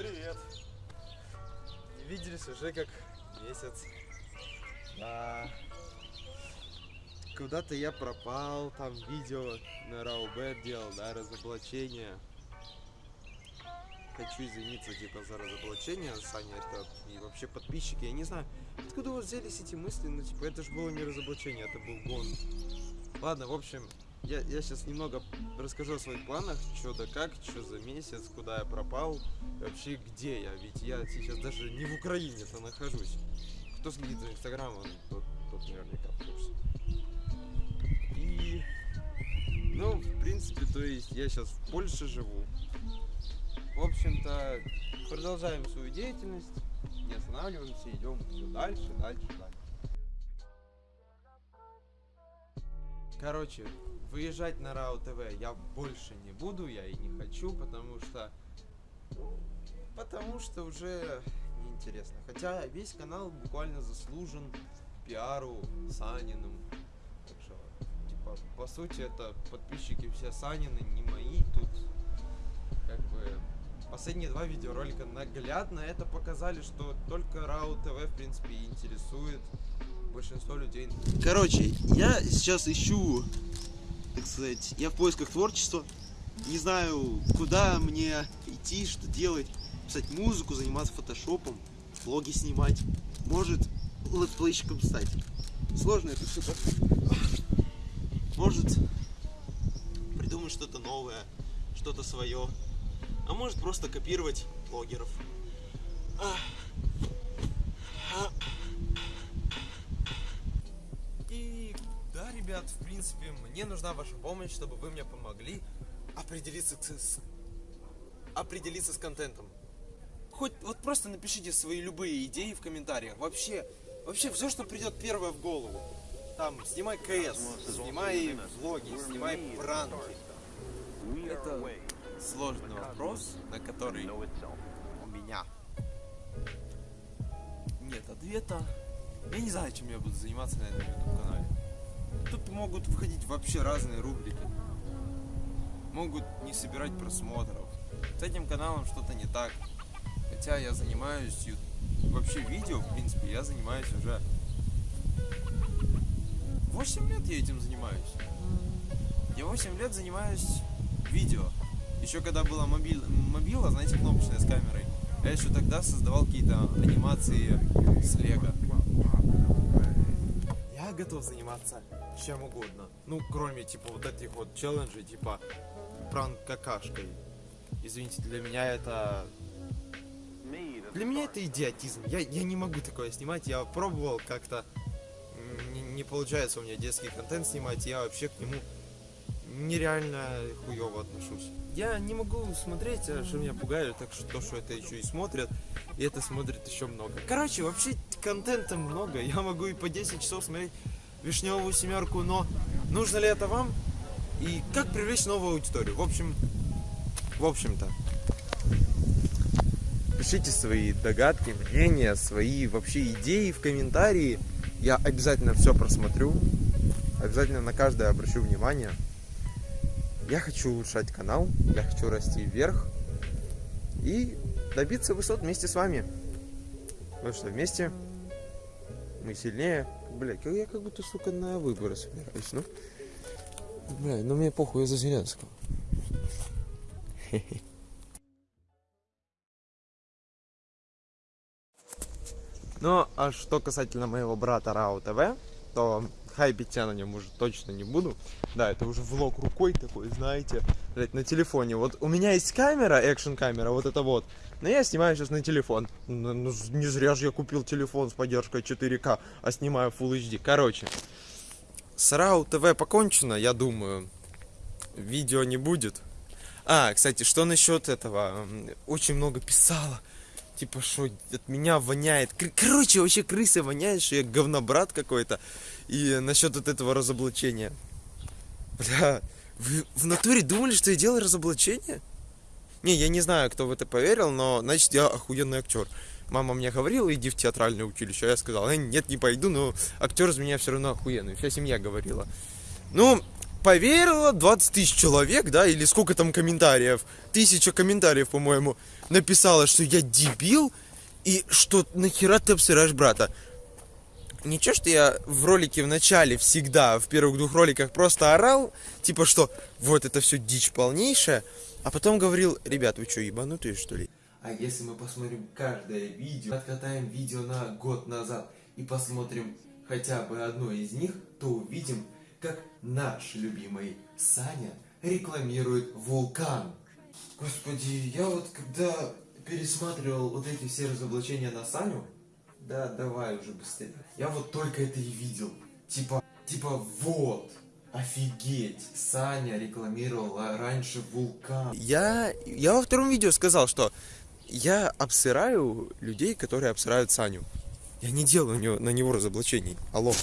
Привет. Не виделись уже как месяц. Да. Куда-то я пропал, там видео на Раубет делал, да, разоблачение. Хочу извиниться, типа, за разоблачение, Саня, это и вообще подписчики, я не знаю, откуда у вас взялись эти мысли, ну, типа, это же было не разоблачение, это был гон. Ладно, в общем, я, я сейчас немного расскажу о своих планах, что да как, что за месяц, куда я пропал, вообще где я, ведь я сейчас даже не в Украине-то нахожусь. Кто следит за инстаграмом, тот, тот наверняка в курсе. И, ну, в принципе, то есть я сейчас в Польше живу. В общем-то, продолжаем свою деятельность, не останавливаемся, идем все дальше, дальше, дальше. Короче, выезжать на РАО ТВ я больше не буду, я и не хочу, потому что... Потому что уже неинтересно. Хотя весь канал буквально заслужен пиару Саниным. Так что, типа, по сути, это подписчики все Санины, не мои. Тут, как бы, последние два видеоролика наглядно это показали, что только РАО ТВ, в принципе, интересует большинство людей. Короче, я сейчас ищу, так сказать, я в поисках творчества. Не знаю, куда мне идти, что делать. Писать музыку, заниматься фотошопом, влоги снимать. Может, летплейщиком стать. Сложно это все Может, придумать что-то новое, что-то свое. А может просто копировать блогеров. И да, ребят, в принципе, мне нужна ваша помощь, чтобы вы мне помогли определиться с, определиться с контентом. Хоть вот просто напишите свои любые идеи в комментариях. Вообще, вообще все, что придет первое в голову. Там, снимай КС, снимай влоги, снимай пранки. Это сложный вопрос, на который у меня нет ответа. Я не знаю, чем я буду заниматься на этом YouTube канале. Тут могут входить вообще разные рубрики. Могут не собирать просмотров. С этим каналом что-то не так. Хотя я занимаюсь вообще видео, в принципе, я занимаюсь уже 8 лет я этим занимаюсь. Я 8 лет занимаюсь видео. Еще когда была мобиль, мобила, знаете, кнопочная с камерой, я еще тогда создавал какие-то анимации с лего. Готов заниматься чем угодно. Ну, кроме, типа, вот этих вот челленджей, типа, пранк какашкой. Извините, для меня это... Для меня это идиотизм. Я, я не могу такое снимать. Я пробовал как-то. Не, не получается у меня детский контент снимать. Я вообще к нему нереально хуево отношусь. Я не могу смотреть, а что меня пугает, так что то, что это еще и смотрят, и это смотрит еще много. Короче, вообще контента много. Я могу и по 10 часов смотреть вишневую семерку, но нужно ли это вам? И как привлечь новую аудиторию? В общем, в общем-то, пишите свои догадки, мнения, свои вообще идеи в комментарии. Я обязательно все просмотрю. Обязательно на каждое обращу внимание. Я хочу улучшать канал, я хочу расти вверх и добиться высот вместе с вами. Потому что вместе мы сильнее. Блять, я как будто, сука, на выборы собираюсь, ну. Бля, ну мне похуй, я за Зеленского. Ну, а что касательно моего брата Рау ТВ, то хайпить я на нем уже точно не буду. Да, это уже влог рукой такой, знаете, блядь, на телефоне. Вот у меня есть камера, экшн камера, вот это вот. Но я снимаю сейчас на телефон. Ну, ну, не зря же я купил телефон с поддержкой 4К, а снимаю Full HD. Короче, с Рау ТВ покончено, я думаю. Видео не будет. А, кстати, что насчет этого? Очень много писала. Типа, что от меня воняет. Короче, вообще крысы воняет, что я говнобрат какой-то. И насчет вот этого разоблачения. Бля, вы в натуре думали, что я делаю разоблачение? Не, я не знаю, кто в это поверил, но значит я охуенный актер. Мама мне говорила, иди в театральное училище, а я сказал, «Э, нет, не пойду, но актер из меня все равно охуенный. Вся семья говорила. Ну, поверило 20 тысяч человек, да, или сколько там комментариев, тысяча комментариев, по-моему, написала, что я дебил, и что нахера ты обсираешь брата. Ничего, что я в ролике в начале всегда, в первых двух роликах просто орал, типа что вот это все дичь полнейшая, а потом говорил, ребят, вы что, ебанутые что ли? А если мы посмотрим каждое видео, откатаем видео на год назад и посмотрим хотя бы одно из них, то увидим, как наш любимый Саня рекламирует вулкан. Господи, я вот когда пересматривал вот эти все разоблачения на Саню, да, давай уже быстрее. Я вот только это и видел. Типа, типа вот, офигеть, Саня рекламировал раньше вулкан. Я, я во втором видео сказал, что я обсыраю людей, которые обсырают Саню. Я не делаю на него, разоблачений. Алло.